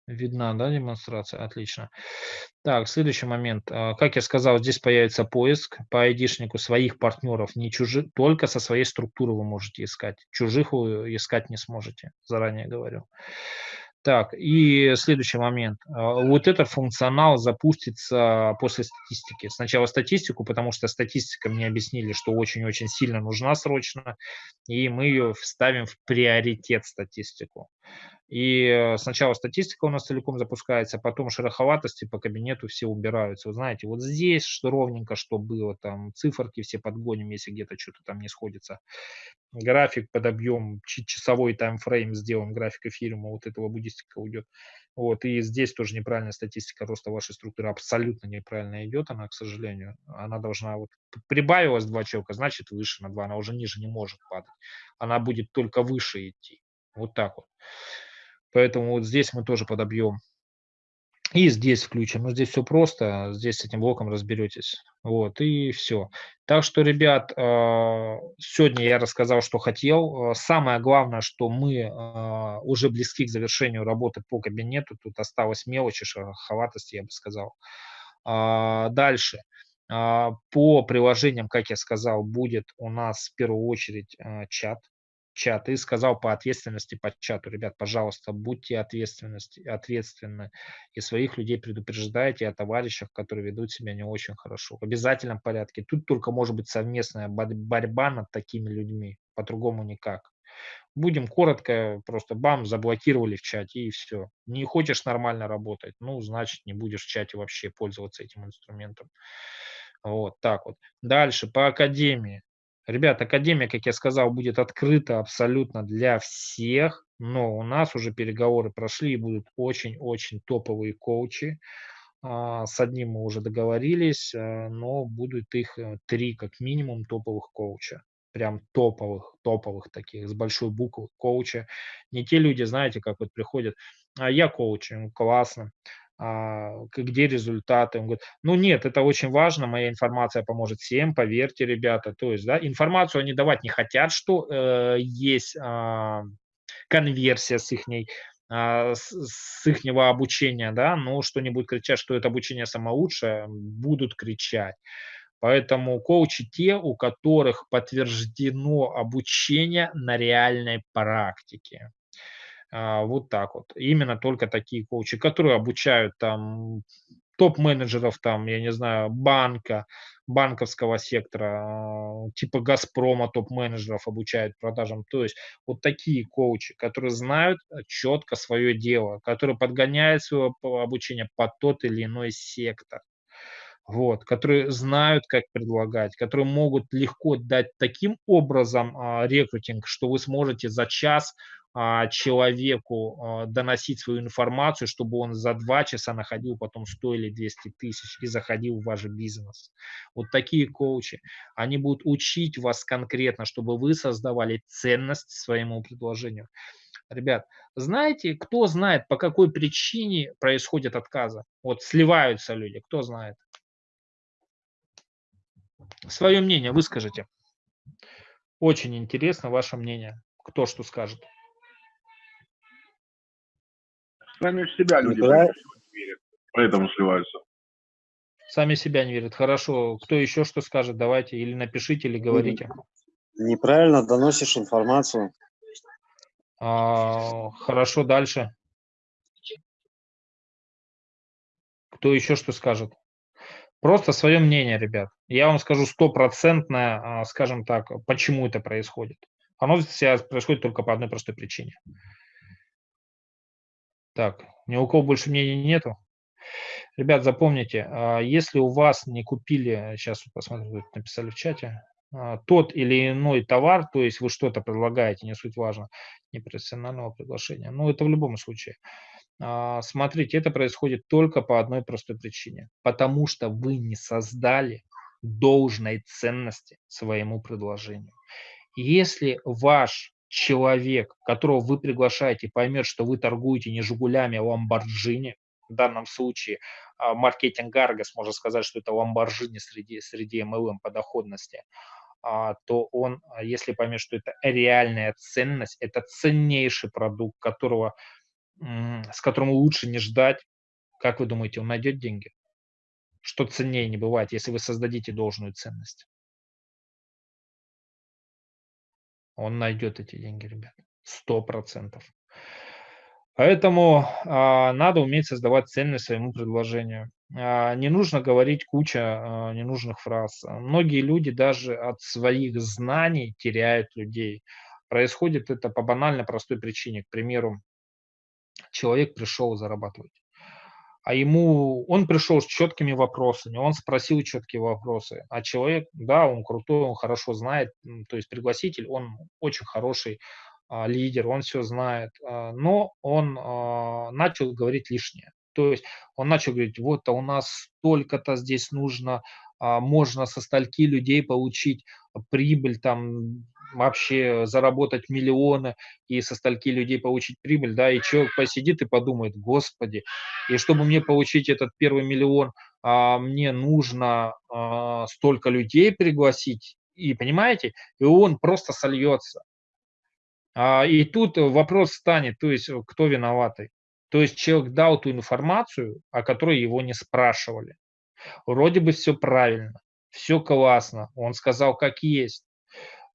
Видна, да, демонстрация? Отлично. Так, следующий момент. А, как я сказал, здесь появится поиск по айдишнику своих партнеров, не чужих, только со своей структуры вы можете искать. Чужих вы искать не сможете, заранее говорю. Так, и следующий момент. А, вот этот функционал запустится после статистики. Сначала статистику, потому что статистика мне объяснили, что очень-очень сильно нужна срочно, и мы ее вставим в приоритет статистику. И э, сначала статистика у нас целиком запускается, потом шероховатости по кабинету все убираются. Вы знаете, вот здесь что ровненько, что было, там циферки все подгоним, если где-то что-то там не сходится. График подобьем, часовой таймфрейм сделаем, график эфириума, вот этого буддистика уйдет. Вот, и здесь тоже неправильная статистика роста вашей структуры абсолютно неправильно идет, она, к сожалению. Она должна, вот, прибавилась два человека, значит выше на два, она уже ниже не может падать. Она будет только выше идти. Вот так вот. Поэтому вот здесь мы тоже подобьем И здесь включим. Ну, здесь все просто. Здесь с этим блоком разберетесь. Вот, и все. Так что, ребят, а, сегодня я рассказал, что хотел. А, самое главное, что мы а, уже близки к завершению работы по кабинету. Тут осталось мелочи, шероховатости, я бы сказал. Дальше. По приложениям, как я сказал, будет у нас в первую очередь чат чат и сказал по ответственности по чату, ребят, пожалуйста, будьте ответственности, ответственны и своих людей предупреждайте о товарищах, которые ведут себя не очень хорошо. В обязательном порядке. Тут только может быть совместная борьба над такими людьми, по-другому никак. Будем коротко, просто бам, заблокировали в чате и все. Не хочешь нормально работать, ну, значит, не будешь в чате вообще пользоваться этим инструментом. Вот так вот. Дальше, по академии. Ребят, Академия, как я сказал, будет открыта абсолютно для всех, но у нас уже переговоры прошли и будут очень-очень топовые коучи. А, с одним мы уже договорились, э, но будут их э, три как минимум топовых коуча. Прям топовых, топовых таких, с большой буквы коуча. Не те люди, знаете, как вот приходят, а я коуч, классно, а, где результаты. Он говорит, ну нет, это очень важно, моя информация поможет всем, поверьте, ребята. То есть, да, информацию они давать не хотят, что э, есть э, конверсия с их а, с, с их обучения, да, но что-нибудь кричать, что это обучение самое лучшее, будут кричать. Поэтому коучи те, у которых подтверждено обучение на реальной практике. А, вот так вот. Именно только такие коучи, которые обучают там топ-менеджеров, там, я не знаю, банка, банковского сектора, а, типа Газпрома топ-менеджеров обучают продажам. То есть вот такие коучи, которые знают э, четко свое дело, которые подгоняют свое обучение под тот или иной сектор. Вот, которые знают, как предлагать, которые могут легко дать таким образом а, рекрутинг, что вы сможете за час а, человеку а, доносить свою информацию, чтобы он за два часа находил потом 100 или 200 тысяч и заходил в ваш бизнес. Вот такие коучи, они будут учить вас конкретно, чтобы вы создавали ценность своему предложению. Ребят, знаете, кто знает, по какой причине происходят отказы? Вот сливаются люди, кто знает? Свое мнение выскажите. Очень интересно ваше мнение. Кто что скажет. Сами в себя люди Николай... верят, поэтому сливаются. Сами себя не верят. Хорошо. Кто еще что скажет? Давайте. Или напишите, или говорите. Неправильно доносишь информацию. А, хорошо, дальше. Кто еще что скажет? Просто свое мнение, ребят. Я вам скажу стопроцентное, а, скажем так, почему это происходит. Оно сейчас происходит только по одной простой причине. Так, ни у кого больше мнений нету. Ребят, запомните, а, если у вас не купили, сейчас посмотрим, написали в чате, а, тот или иной товар, то есть вы что-то предлагаете, не суть важно, непрофессионального приглашения, ну это в любом случае. А, смотрите, это происходит только по одной простой причине, потому что вы не создали должной ценности своему предложению. Если ваш человек, которого вы приглашаете, поймет, что вы торгуете не «Жигулями», а «Ламборджини», в данном случае а, маркетинг Аргос можно сказать, что это «Ламборджини» среди, среди MLM по доходности, а, то он, если поймет, что это реальная ценность, это ценнейший продукт, которого, с которым лучше не ждать, как вы думаете, он найдет деньги? Что ценнее не бывает, если вы создадите должную ценность? Он найдет эти деньги, ребят. Сто процентов. Поэтому а, надо уметь создавать ценность своему предложению. А, не нужно говорить куча а, ненужных фраз. Многие люди даже от своих знаний теряют людей. Происходит это по банально простой причине. К примеру, человек пришел зарабатывать а ему он пришел с четкими вопросами, он спросил четкие вопросы, а человек, да, он крутой, он хорошо знает, то есть пригласитель, он очень хороший а, лидер, он все знает, а, но он а, начал говорить лишнее. То есть он начал говорить, вот а у нас столько-то здесь нужно, а, можно со стольки людей получить прибыль там вообще заработать миллионы и со стольки людей получить прибыль, да, и человек посидит и подумает, господи, и чтобы мне получить этот первый миллион, а, мне нужно а, столько людей пригласить, и понимаете, и он просто сольется. А, и тут вопрос станет, то есть кто виноватый? То есть человек дал ту информацию, о которой его не спрашивали. Вроде бы все правильно, все классно, он сказал как есть,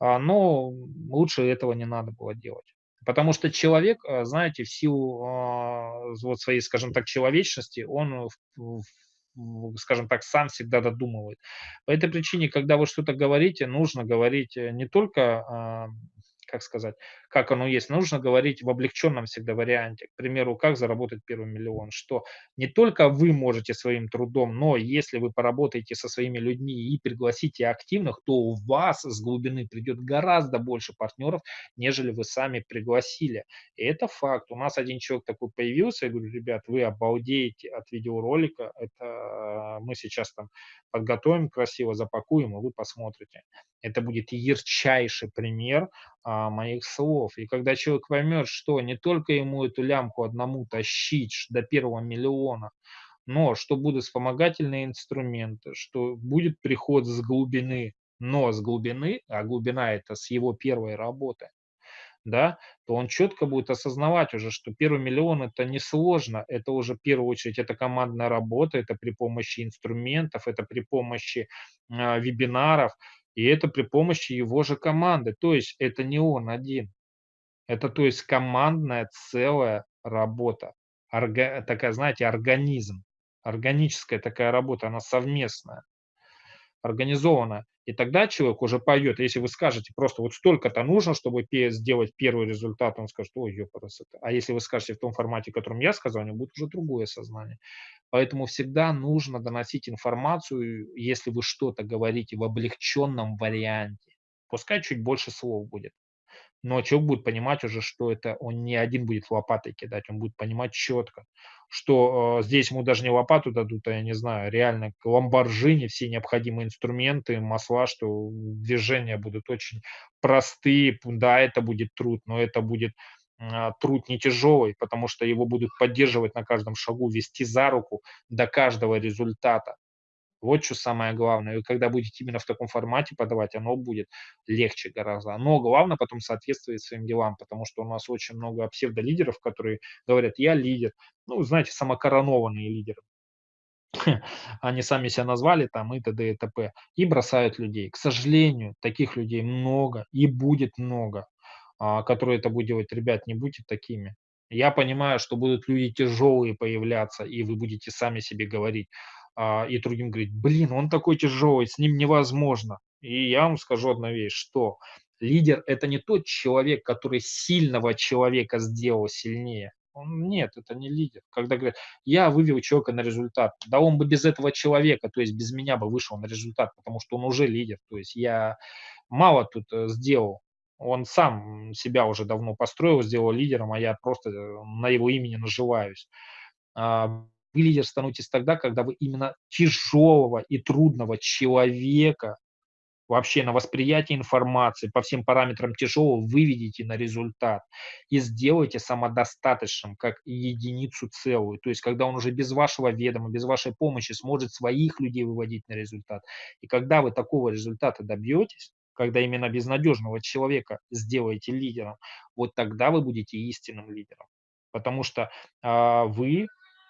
но лучше этого не надо было делать. Потому что человек, а, знаете, в силу а, вот своей, скажем так, человечности, он, скажем так, сам всегда додумывает. По этой причине, когда вы что-то говорите, нужно говорить э, не только как сказать, как оно есть. Нужно говорить в облегченном всегда варианте. К примеру, как заработать первый миллион. Что не только вы можете своим трудом, но если вы поработаете со своими людьми и пригласите активных, то у вас с глубины придет гораздо больше партнеров, нежели вы сами пригласили. И это факт. У нас один человек такой появился. Я говорю, ребят, вы обалдеете от видеоролика. Это мы сейчас там подготовим красиво, запакуем, и вы посмотрите. Это будет ярчайший пример а, моих слов. И когда человек поймет, что не только ему эту лямку одному тащить до первого миллиона, но что будут вспомогательные инструменты, что будет приход с глубины, но с глубины, а глубина это с его первой работы, да, то он четко будет осознавать уже, что первый миллион это не сложно, это уже в первую очередь это командная работа, это при помощи инструментов, это при помощи э, вебинаров, и это при помощи его же команды. То есть это не он один. Это то есть командная целая работа. Орга, такая, знаете, организм. Органическая такая работа, она совместная, организованная. И тогда человек уже пойдет, если вы скажете просто вот столько-то нужно, чтобы сделать первый результат, он скажет, ой, ёпарасота. А если вы скажете в том формате, в котором я сказал, у него будет уже другое сознание. Поэтому всегда нужно доносить информацию, если вы что-то говорите в облегченном варианте. Пускай чуть больше слов будет. Но человек будет понимать уже, что это он не один будет лопатой кидать, он будет понимать четко, что э, здесь ему даже не лопату дадут, а я не знаю, реально к ламборжине все необходимые инструменты, масла, что движения будут очень простые. Да, это будет труд, но это будет а, труд не тяжелый, потому что его будут поддерживать на каждом шагу, вести за руку до каждого результата. Вот что самое главное. И когда будете именно в таком формате подавать, оно будет легче гораздо. Но главное потом соответствовать своим делам, потому что у нас очень много псевдолидеров, которые говорят, я лидер. Ну, знаете, самокоронованные лидеры. Они сами себя назвали там и т.д. и т.п. И бросают людей. К сожалению, таких людей много и будет много. А, которые это будет делать, ребят, не будьте такими. Я понимаю, что будут люди тяжелые появляться, и вы будете сами себе говорить, а, и другим говорить, блин, он такой тяжелый, с ним невозможно. И я вам скажу одну вещь, что лидер – это не тот человек, который сильного человека сделал сильнее. Он, нет, это не лидер. Когда говорят, я вывел человека на результат, да он бы без этого человека, то есть без меня бы вышел на результат, потому что он уже лидер. То есть я мало тут э, сделал, он сам себя уже давно построил, сделал лидером, а я просто э, на его имени наживаюсь. Вы лидер становитесь тогда, когда вы именно тяжелого и трудного человека вообще на восприятие информации по всем параметрам тяжелого выведите на результат и сделайте самодостаточным как единицу целую. То есть, когда он уже без вашего ведома, без вашей помощи сможет своих людей выводить на результат. И когда вы такого результата добьетесь, когда именно безнадежного человека сделаете лидером, вот тогда вы будете истинным лидером. Потому что а, вы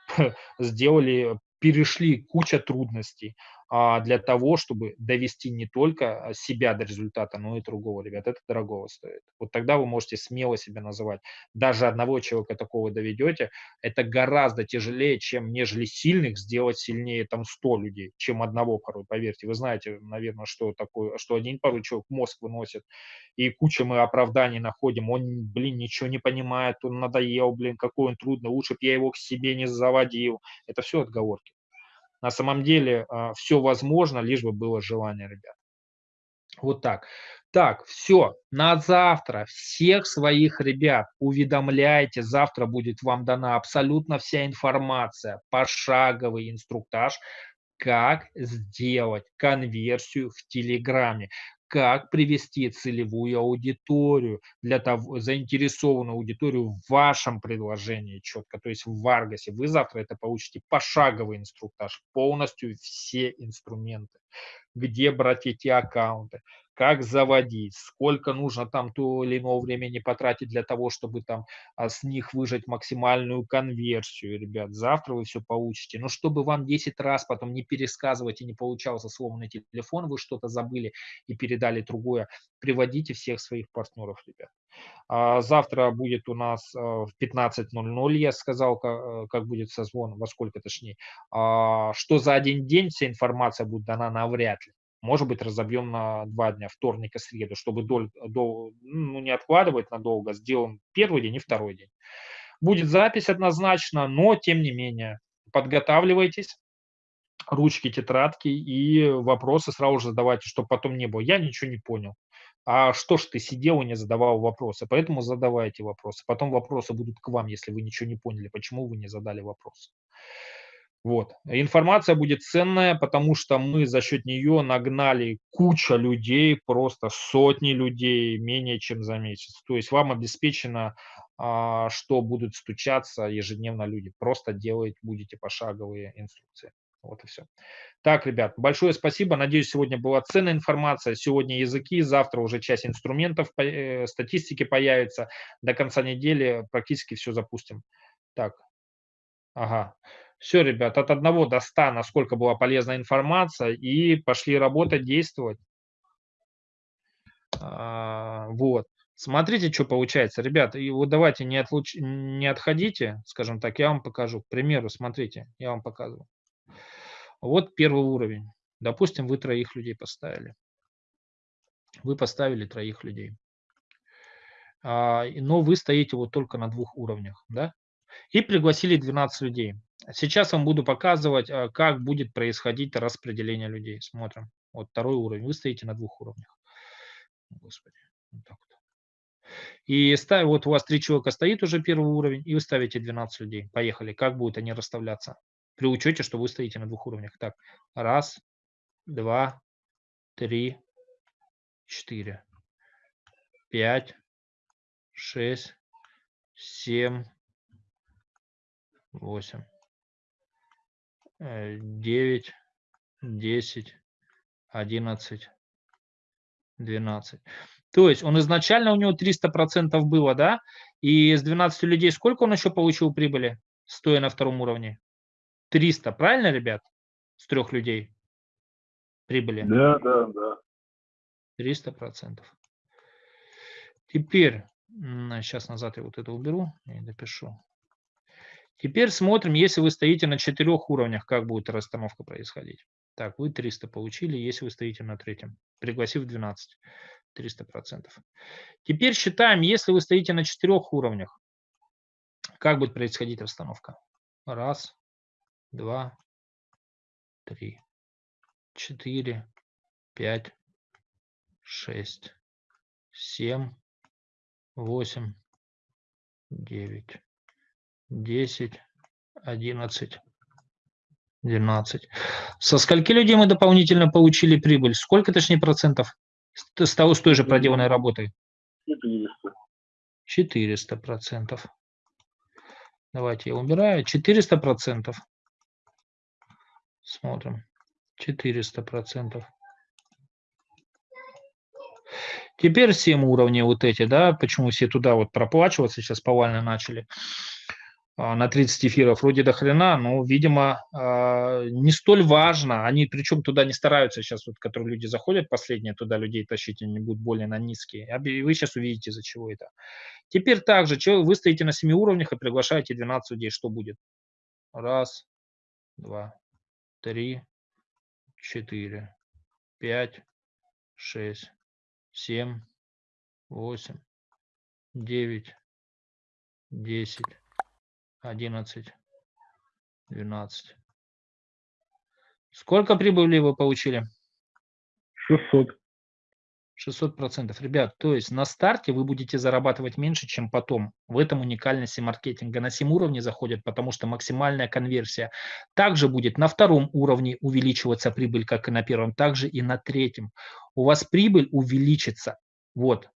сделали, перешли куча трудностей, для того, чтобы довести не только а, себя до результата, но и другого, ребят. Это дорого стоит. Вот тогда вы можете смело себя называть. Даже одного человека такого доведете, это гораздо тяжелее, чем нежели сильных сделать сильнее там 100 людей, чем одного порой, поверьте. Вы знаете, наверное, что такое, что один порой человек мозг выносит, и куча мы оправданий находим. Он, блин, ничего не понимает, он надоел, блин, какой он трудный, лучше бы я его к себе не заводил. Это все отговорки. На самом деле а, все возможно, лишь бы было желание, ребят. Вот так. Так, все, на завтра всех своих ребят уведомляйте, завтра будет вам дана абсолютно вся информация, пошаговый инструктаж, как сделать конверсию в Телеграме, как привести целевую аудиторию, для того, заинтересованную аудиторию в вашем предложении четко, то есть в Варгасе. Вы завтра это получите пошаговый инструктаж, полностью все инструменты где брать эти аккаунты, как заводить, сколько нужно там то или иного времени потратить для того, чтобы там а, с них выжать максимальную конверсию, ребят. Завтра вы все получите. Но чтобы вам 10 раз потом не пересказывать и не получался сломанный телефон, вы что-то забыли и передали другое, приводите всех своих партнеров, ребят. А завтра будет у нас а, в 15.00, я сказал, как, будет созвон, во сколько точнее. Что за один день вся информация будет дана, навряд ли может быть, разобьем на два дня, вторник и среду, чтобы доль, до, ну, не откладывать надолго, сделаем первый день и второй день. Будет запись однозначно, но тем не менее, подготавливайтесь, ручки, тетрадки и вопросы сразу же задавайте, чтобы потом не было. Я ничего не понял. А что ж ты сидел и не задавал вопросы? Поэтому задавайте вопросы. Потом вопросы будут к вам, если вы ничего не поняли, почему вы не задали вопрос. Вот. Информация будет ценная, потому что мы за счет нее нагнали куча людей, просто сотни людей менее чем за месяц. То есть вам обеспечено, а, что будут стучаться ежедневно люди. Просто делать будете пошаговые инструкции. Вот и все. Так, ребят, большое спасибо. Надеюсь, сегодня была ценная информация. Сегодня языки, завтра уже часть инструментов, э, статистики появится. До конца недели практически все запустим. Так, ага. Все, ребят, от 1 до 100, насколько была полезная информация, и пошли работать, действовать. А, вот. Смотрите, что получается. Ребят, и вот давайте не, отлуч... не отходите, скажем так, я вам покажу. К примеру, смотрите, я вам показываю. Вот первый уровень. Допустим, вы троих людей поставили. Вы поставили троих людей. А, но вы стоите вот только на двух уровнях, да? И пригласили 12 людей. Сейчас вам буду показывать, а, как будет происходить распределение людей. Смотрим. Вот второй уровень. Вы стоите на двух уровнях. Господи. Вот так вот. И ставь, вот у вас три человека стоит уже первый уровень, и вы ставите 12 людей. Поехали. Как будут они расставляться? При учете, что вы стоите на двух уровнях. Так, раз, два, три, четыре, пять, шесть, семь, восемь. 9, 10, 11, 12. То есть он изначально у него 300% было, да? И с 12 людей сколько он еще получил прибыли, стоя на втором уровне? 300, правильно, ребят? С трех людей прибыли? Да, да, да. 300%. Теперь, сейчас назад я вот это уберу и допишу. Теперь смотрим, если вы стоите на четырех уровнях, как будет расстановка происходить. Так, вы 300 получили, если вы стоите на третьем, пригласив 12, 300%. Теперь считаем, если вы стоите на четырех уровнях, как будет происходить расстановка. Раз, два, три, четыре, пять, шесть, семь, восемь, девять, 10, 11, 12. Со скольки людей мы дополнительно получили прибыль? Сколько, точнее, процентов с, того, с той же проделанной работой? 400. 400 процентов. Давайте я убираю. 400 процентов. Смотрим. 400 процентов. Теперь 7 уровней вот эти, да, почему все туда вот проплачиваться сейчас повально начали. А, на 30 эфиров вроде до хрена, но, видимо, а, не столь важно. Они причем туда не стараются сейчас, вот, которые люди заходят, последние туда людей тащить, они будут более на низкие. Вы сейчас увидите, из-за чего это. Теперь также, вы стоите на 7 уровнях и приглашаете 12 людей. Что будет? Раз, два, три, четыре, пять, шесть, семь, восемь, девять, десять, 11, 12. Сколько прибыли вы получили? 600. 600%. Ребят, то есть на старте вы будете зарабатывать меньше, чем потом. В этом уникальности маркетинга. На 7 уровне заходят, потому что максимальная конверсия. Также будет на втором уровне увеличиваться прибыль, как и на первом, также и на третьем. У вас прибыль увеличится вот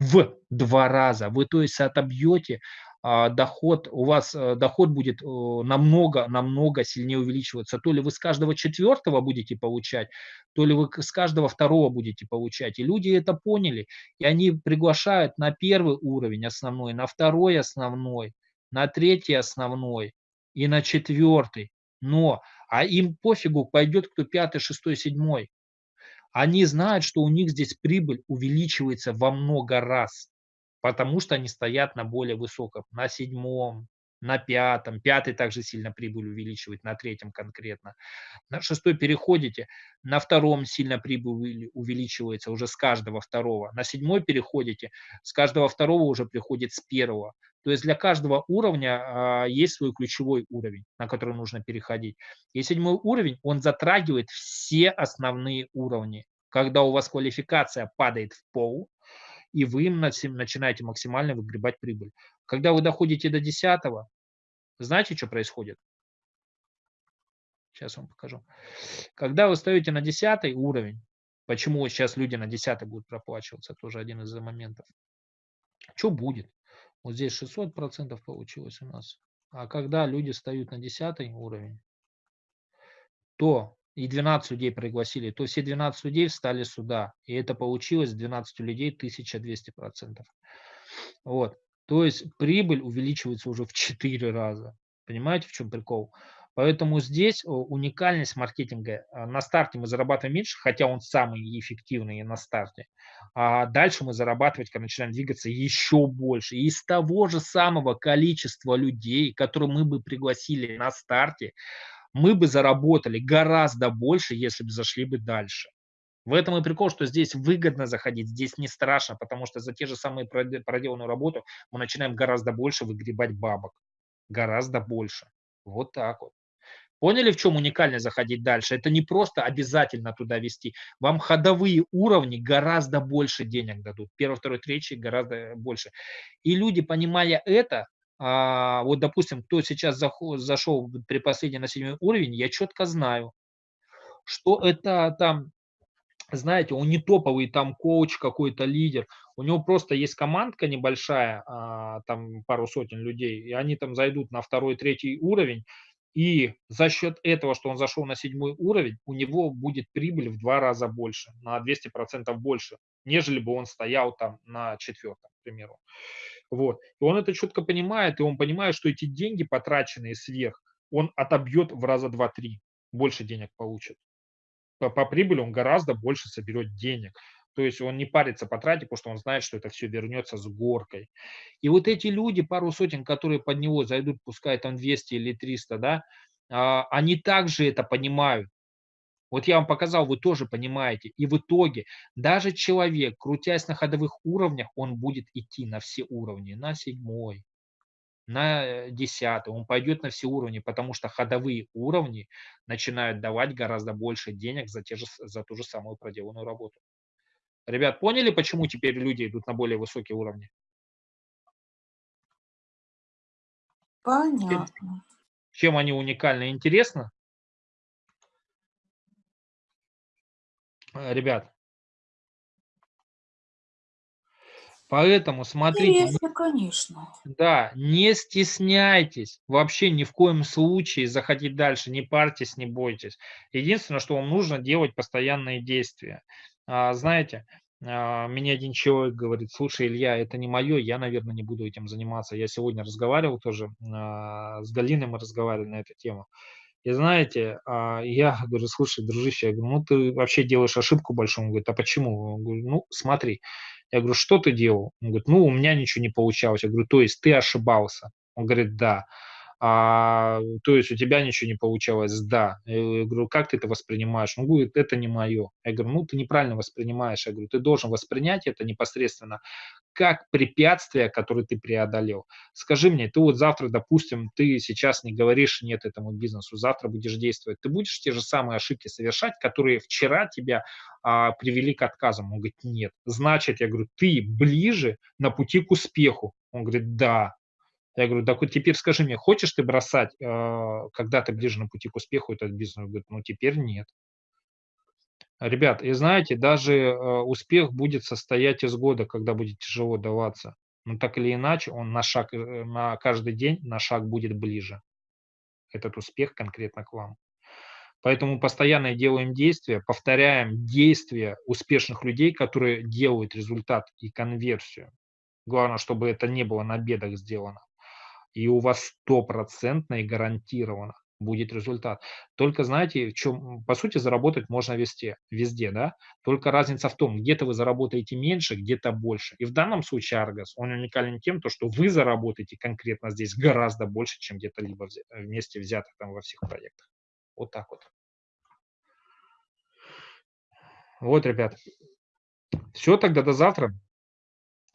в два раза. Вы, то есть, отобьете доход, у вас э, доход будет намного, намного сильнее увеличиваться. То ли вы с каждого четвертого будете получать, то ли вы с каждого второго будете получать. И люди это поняли, и они приглашают на первый уровень основной, на второй основной, на третий основной и на четвертый. Но, а им пофигу, пойдет кто пятый, шестой, седьмой. Они знают, что у них здесь прибыль увеличивается во много раз потому что они стоят на более высоком, на седьмом, на пятом, пятый также сильно прибыль увеличивает, на третьем конкретно. На шестой переходите, на втором сильно прибыль увеличивается уже с каждого второго. На седьмой переходите, с каждого второго уже приходит с первого. То есть для каждого уровня а, есть свой ключевой уровень, на который нужно переходить. И седьмой уровень, он затрагивает все основные уровни. Когда у вас квалификация падает в пол, и вы начинаете максимально выгребать прибыль. Когда вы доходите до 10, знаете, что происходит? Сейчас вам покажу. Когда вы стоите на 10 уровень, почему сейчас люди на 10 будут проплачиваться, тоже один из моментов. Что будет? Вот здесь 600% получилось у нас. А когда люди встают на 10 уровень, то и 12 людей пригласили, то все 12 людей встали сюда. И это получилось 12 людей 1200%. Вот. То есть прибыль увеличивается уже в 4 раза. Понимаете, в чем прикол? Поэтому здесь уникальность маркетинга. А, на старте мы зарабатываем меньше, хотя он самый эффективный на старте. А дальше мы зарабатывать, когда начинаем двигаться, еще больше. И из того же самого количества людей, которые мы бы пригласили на старте, мы бы заработали гораздо больше, если бы зашли бы дальше. В этом и прикол, что здесь выгодно заходить, здесь не страшно, потому что за те же самые проделанную работу мы начинаем гораздо больше выгребать бабок. Гораздо больше. Вот так вот. Поняли, в чем уникально заходить дальше? Это не просто обязательно туда вести. Вам ходовые уровни гораздо больше денег дадут. Первый, второй, третий гораздо больше. И люди, понимая это, а, вот, допустим, кто сейчас зашел при последнем на седьмой уровень, я четко знаю, что это там, знаете, он не топовый там коуч какой-то, лидер, у него просто есть командка небольшая, а, там пару сотен людей, и они там зайдут на второй, третий уровень, и за счет этого, что он зашел на седьмой уровень, у него будет прибыль в два раза больше, на 200% больше, нежели бы он стоял там на четвертом, к примеру. Вот. И он это четко понимает, и он понимает, что эти деньги, потраченные сверх, он отобьет в раза два-три, больше денег получит. По, по прибыли он гораздо больше соберет денег. То есть он не парится потратить, потому что он знает, что это все вернется с горкой. И вот эти люди, пару сотен, которые под него зайдут, пускай там 200 или 300, да, а, они также это понимают. Вот я вам показал, вы тоже понимаете. И в итоге даже человек, крутясь на ходовых уровнях, он будет идти на все уровни, на седьмой, на десятый, он пойдет на все уровни, потому что ходовые уровни начинают давать гораздо больше денег за, те же, за ту же самую проделанную работу. Ребят, поняли, почему теперь люди идут на более высокие уровни? Понятно. Чем они уникальны и интересны? Э, ребят. Поэтому смотрите. Интересно, конечно. Да, не стесняйтесь вообще ни в коем случае заходить дальше, не парьтесь, не бойтесь. Единственное, что вам нужно делать постоянные действия. А, знаете, а, мне один человек говорит, слушай, Илья, это не мое, я, наверное, не буду этим заниматься. Я сегодня разговаривал тоже, а, с Галиной мы разговаривали на эту тему. И знаете, я говорю, слушай, дружище, я говорю, ну ты вообще делаешь ошибку большую. Он говорит, а почему? Я говорю, ну смотри. Я говорю, что ты делал? Он говорит, ну у меня ничего не получалось. Я говорю, то есть ты ошибался? Он говорит, да. А, то есть у тебя ничего не получалось, да. Я говорю, как ты это воспринимаешь? Он говорит, это не мое. Я говорю, ну ты неправильно воспринимаешь. Я говорю, ты должен воспринять это непосредственно как препятствие, которое ты преодолел. Скажи мне, ты вот завтра, допустим, ты сейчас не говоришь нет этому бизнесу, завтра будешь действовать, ты будешь те же самые ошибки совершать, которые вчера тебя а, привели к отказам? Он говорит, нет. Значит, я говорю, ты ближе на пути к успеху. Он говорит, да. Я говорю, так вот теперь скажи мне, хочешь ты бросать, э, когда ты ближе на пути к успеху этот бизнес? Он говорит, ну теперь нет. Ребят, и знаете, даже э, успех будет состоять из года, когда будет тяжело даваться. Но так или иначе, он на шаг, э, на каждый день на шаг будет ближе. Этот успех конкретно к вам. Поэтому постоянно делаем действия, повторяем действия успешных людей, которые делают результат и конверсию. Главное, чтобы это не было на бедах сделано и у вас стопроцентно и гарантированно будет результат. Только знаете, в чем, по сути, заработать можно везде, везде, да? Только разница в том, где-то вы заработаете меньше, где-то больше. И в данном случае Аргас, он уникален тем, то, что вы заработаете конкретно здесь гораздо больше, чем где-то либо вместе взятых там во всех проектах. Вот так вот. Вот, ребят. Все, тогда до завтра.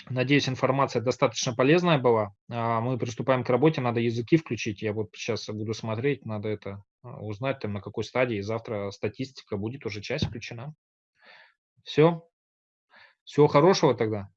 Надеюсь, информация достаточно полезная была. А, мы приступаем к работе, надо языки включить. Я вот сейчас буду смотреть, надо это а, узнать, там на какой стадии. Завтра статистика будет уже часть включена. Все. Всего хорошего тогда.